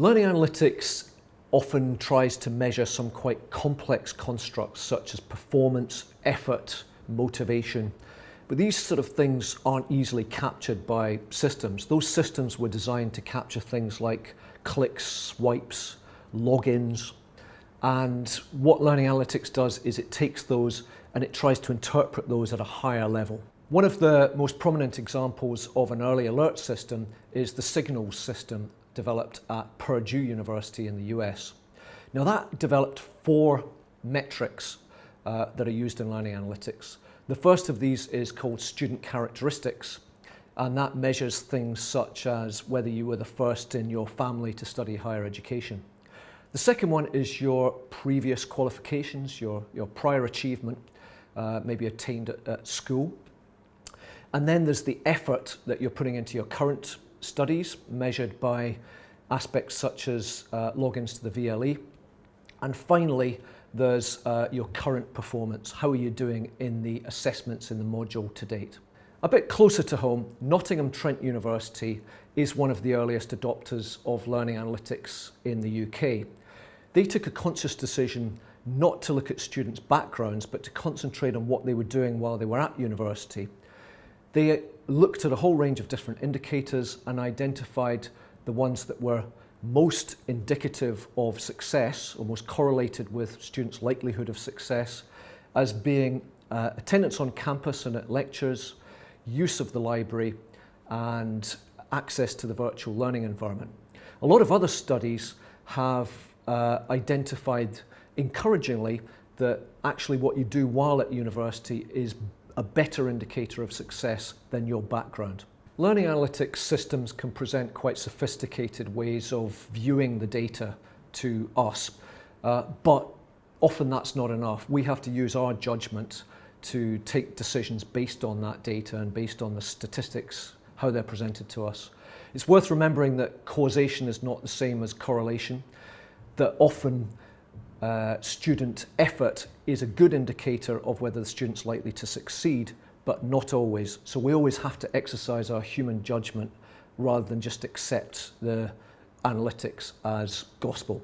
Learning analytics often tries to measure some quite complex constructs such as performance, effort, motivation. But these sort of things aren't easily captured by systems. Those systems were designed to capture things like clicks, swipes, logins. And what Learning Analytics does is it takes those and it tries to interpret those at a higher level. One of the most prominent examples of an early alert system is the Signals system developed at Purdue University in the US. Now that developed four metrics uh, that are used in learning analytics. The first of these is called student characteristics and that measures things such as whether you were the first in your family to study higher education. The second one is your previous qualifications, your, your prior achievement, uh, maybe attained at, at school. And then there's the effort that you're putting into your current studies measured by aspects such as uh, logins to the VLE. And finally, there's uh, your current performance. How are you doing in the assessments in the module to date? A bit closer to home, Nottingham Trent University is one of the earliest adopters of learning analytics in the UK. They took a conscious decision not to look at students' backgrounds, but to concentrate on what they were doing while they were at university. They looked at a whole range of different indicators and identified the ones that were most indicative of success or most correlated with students' likelihood of success as being uh, attendance on campus and at lectures, use of the library and access to the virtual learning environment. A lot of other studies have uh, identified encouragingly that actually what you do while at university is a better indicator of success than your background. Learning analytics systems can present quite sophisticated ways of viewing the data to us, uh, but often that's not enough. We have to use our judgment to take decisions based on that data and based on the statistics, how they're presented to us. It's worth remembering that causation is not the same as correlation, that often uh, student effort is a good indicator of whether the student's likely to succeed, but not always. So we always have to exercise our human judgment rather than just accept the analytics as gospel.